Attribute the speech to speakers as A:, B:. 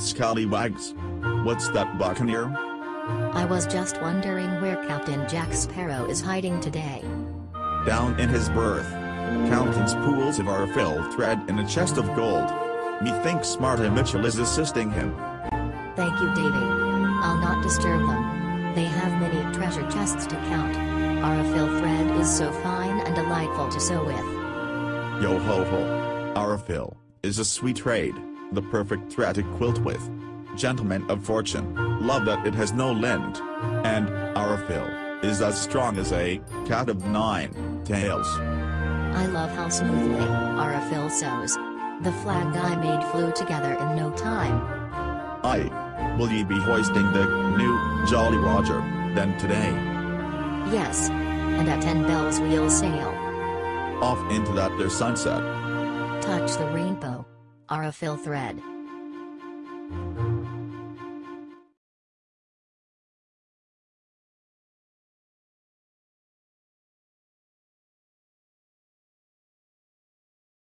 A: Scallywags. What's that buccaneer?
B: I was just wondering where Captain Jack Sparrow is hiding today.
A: Down in his berth. Counting pools of our Aurifil thread in a chest of gold. Methinks Marti Michell is assisting him.
B: Thank you Davy. I'll not disturb them. They have many treasure chests to count. Our Aurifil thread is so fine and delightful to sew with.
A: Yo ho ho. Aurifil is a sweet trade, the perfect thread to quilt with. Gentlemen of fortune, love that it has no lint. And, Aurifil, is as strong as a cat of nine tails.
B: I love how smoothly our fill sews. The flag I made flew together in no time.
A: I. Will ye be hoisting the new Jolly Roger then today?
B: Yes. And at 10 bells we'll sail.
A: Off into that there sunset.
B: Touch the rainbow. Aurifil thread.